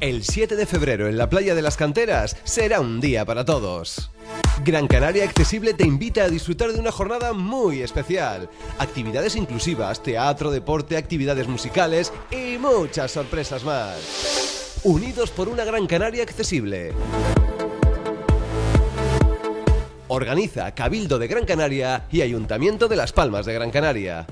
El 7 de febrero en la playa de las canteras será un día para todos. Gran Canaria Accesible te invita a disfrutar de una jornada muy especial. Actividades inclusivas, teatro, deporte, actividades musicales y muchas sorpresas más. Unidos por una Gran Canaria Accesible. Organiza Cabildo de Gran Canaria y Ayuntamiento de Las Palmas de Gran Canaria.